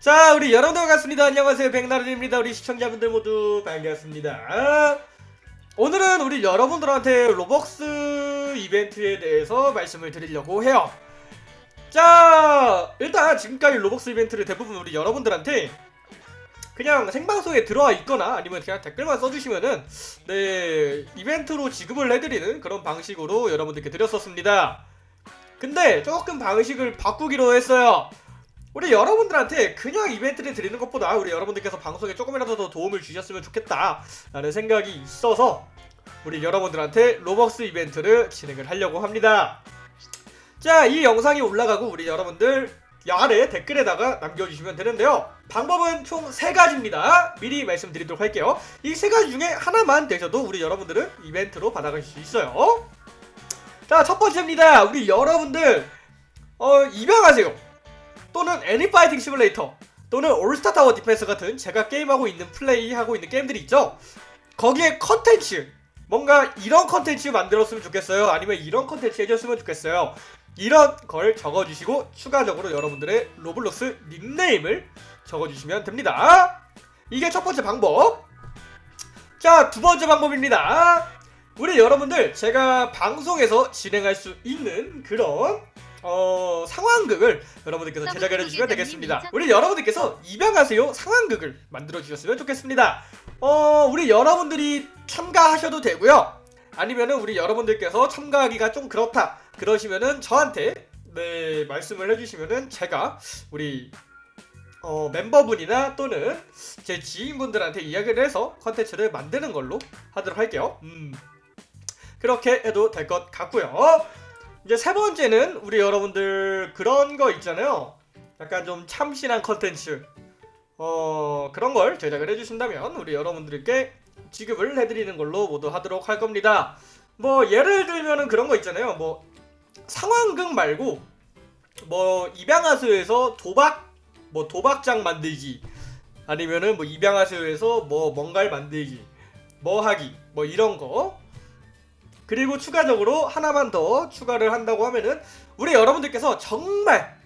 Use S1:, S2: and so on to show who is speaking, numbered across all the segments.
S1: 자 우리 여러분들 반갑습니다 안녕하세요 백나른입니다 우리 시청자분들 모두 반갑습니다 오늘은 우리 여러분들한테 로벅스 이벤트에 대해서 말씀을 드리려고 해요 자 일단 지금까지 로벅스 이벤트를 대부분 우리 여러분들한테 그냥 생방송에 들어와 있거나 아니면 그냥 댓글만 써주시면은 네 이벤트로 지급을 해드리는 그런 방식으로 여러분들께 드렸었습니다 근데 조금 방식을 바꾸기로 했어요 우리 여러분들한테 그냥 이벤트를 드리는 것보다 우리 여러분들께서 방송에 조금이라도 더 도움을 주셨으면 좋겠다 라는 생각이 있어서 우리 여러분들한테 로벅스 이벤트를 진행을 하려고 합니다 자 이 영상이 올라가고 우리 여러분들 아래 댓글에다가 남겨주시면 되는데요 방법은 총3가지입니다 미리 말씀드리도록 할게요 이3가지 중에 하나만 되셔도 우리 여러분들은 이벤트로 받아갈수 있어요 자 첫번째입니다 우리 여러분들 어 입양하세요 또는 애니 파이팅 시뮬레이터 또는 올스타 타워 디펜스 같은 제가 게임하고 있는 플레이하고 있는 게임들이 있죠 거기에 컨텐츠 뭔가 이런 컨텐츠 만들었으면 좋겠어요 아니면 이런 컨텐츠 해줬으면 좋겠어요 이런 걸 적어주시고 추가적으로 여러분들의 로블록스 닉네임을 적어주시면 됩니다 이게 첫 번째 방법 자 두 번째 방법입니다 우리 여러분들 제가 방송에서 진행할 수 있는 그런 어 상황극을 여러분들께서 제작해 주시면 되겠습니다. 우리 여러분들께서 입양하세요 상황극을 만들어 주셨으면 좋겠습니다. 어, 우리 여러분들이 참가하셔도 되고요. 아니면은 우리 여러분들께서 참가하기가 좀 그렇다 그러시면은 저한테 네 말씀을 해주시면은 제가 우리 어, 멤버분이나 또는 제 지인분들한테 이야기를 해서 컨텐츠를 만드는 걸로 하도록 할게요. 음, 그렇게 해도 될 것 같고요. 이제 세 번째는 우리 여러분들 그런 거 있잖아요. 약간 좀 참신한 컨텐츠 어 그런 걸 제작을 해주신다면 우리 여러분들께 지급을 해드리는 걸로 모두 하도록 할 겁니다. 뭐 예를 들면은 그런 거 있잖아요. 뭐 상황극 말고 뭐 입양하수에서 도박 뭐 도박장 만들기 아니면은 뭐 입양하수에서 뭐 뭔가를 만들기 뭐 하기 뭐 이런 거 그리고 추가적으로 하나만 더 추가를 한다고 하면은 우리 여러분들께서 정말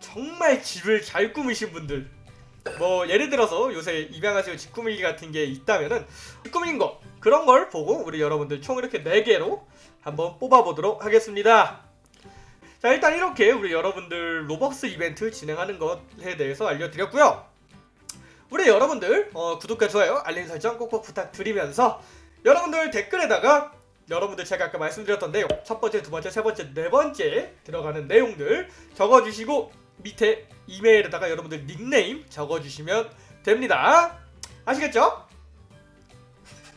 S1: 정말 집을 잘 꾸미신 분들 뭐 예를 들어서 요새 입양하시고 집 꾸미기 같은 게 있다면은 꾸민 거 그런 걸 보고 우리 여러분들 총 이렇게 4개로 한번 뽑아보도록 하겠습니다 자 일단 이렇게 우리 여러분들 로벅스 이벤트 진행하는 것에 대해서 알려드렸고요 우리 여러분들 어, 구독과 좋아요 알림 설정 꼭꼭 부탁드리면서 여러분들 댓글에다가 여러분들 제가 아까 말씀드렸던 내용 첫 번째, 두 번째, 세 번째, 네 번째 들어가는 내용들 적어주시고 밑에 이메일에다가 여러분들 닉네임 적어주시면 됩니다. 아시겠죠?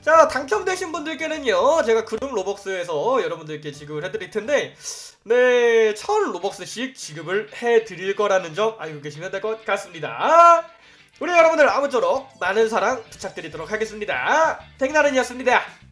S1: 자 당첨되신 분들께는요 제가 그룹 로벅스에서 여러분들께 지급을 해드릴 텐데 네 천 로벅스씩 지급을 해드릴 거라는 점 알고 계시면 될 것 같습니다 우리 여러분들 아무쪼록 많은 사랑 부탁드리도록 하겠습니다 댕나른이었습니다